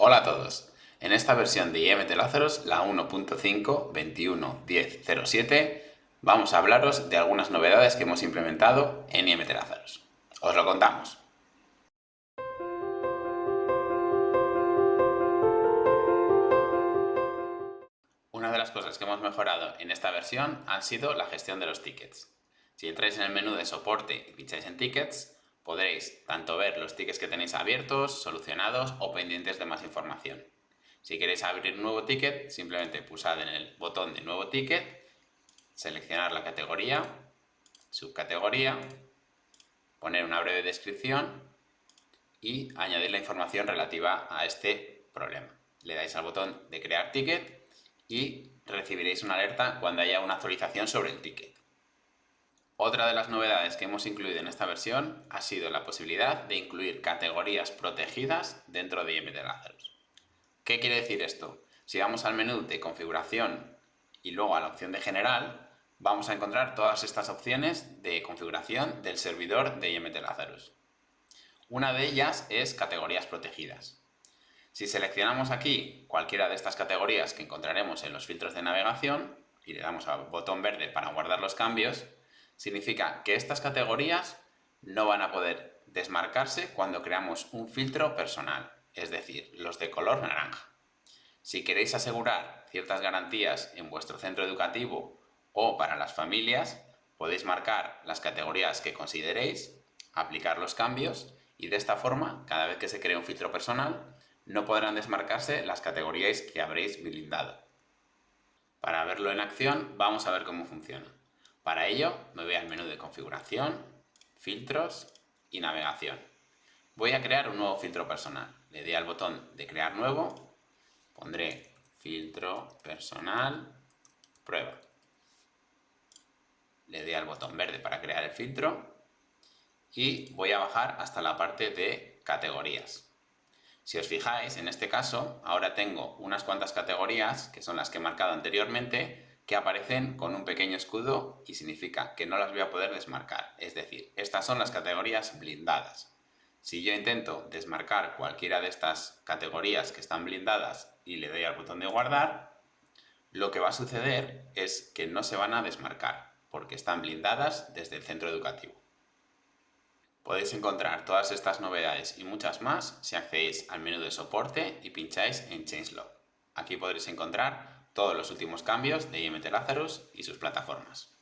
Hola a todos. En esta versión de IMT Lazarus, la 1.5.21.10.07, vamos a hablaros de algunas novedades que hemos implementado en IMT Lazarus. Os lo contamos. Una de las cosas que hemos mejorado en esta versión han sido la gestión de los tickets. Si entráis en el menú de soporte y pincháis en tickets, podréis tanto ver los tickets que tenéis abiertos, solucionados o pendientes de más información. Si queréis abrir un nuevo ticket, simplemente pulsad en el botón de nuevo ticket, seleccionar la categoría, subcategoría, poner una breve descripción y añadir la información relativa a este problema. Le dais al botón de crear ticket y recibiréis una alerta cuando haya una actualización sobre el ticket. Otra de las novedades que hemos incluido en esta versión ha sido la posibilidad de incluir categorías protegidas dentro de IMT Lazarus. ¿Qué quiere decir esto? Si vamos al menú de configuración y luego a la opción de general, vamos a encontrar todas estas opciones de configuración del servidor de IMT Lazarus. Una de ellas es categorías protegidas. Si seleccionamos aquí cualquiera de estas categorías que encontraremos en los filtros de navegación y le damos al botón verde para guardar los cambios, significa que estas categorías no van a poder desmarcarse cuando creamos un filtro personal, es decir, los de color naranja. Si queréis asegurar ciertas garantías en vuestro centro educativo o para las familias, podéis marcar las categorías que consideréis, aplicar los cambios y de esta forma, cada vez que se cree un filtro personal, no podrán desmarcarse las categorías que habréis blindado. Para verlo en acción, vamos a ver cómo funciona. Para ello me voy al menú de configuración, filtros y navegación. Voy a crear un nuevo filtro personal. Le doy al botón de crear nuevo, pondré filtro personal, prueba. Le doy al botón verde para crear el filtro y voy a bajar hasta la parte de categorías. Si os fijáis, en este caso, ahora tengo unas cuantas categorías, que son las que he marcado anteriormente, que aparecen con un pequeño escudo y significa que no las voy a poder desmarcar. Es decir, estas son las categorías blindadas. Si yo intento desmarcar cualquiera de estas categorías que están blindadas y le doy al botón de guardar, lo que va a suceder es que no se van a desmarcar, porque están blindadas desde el centro educativo. Podéis encontrar todas estas novedades y muchas más si accedéis al menú de soporte y pincháis en Changelog. Aquí podréis encontrar todos los últimos cambios de IMT Lazarus y sus plataformas.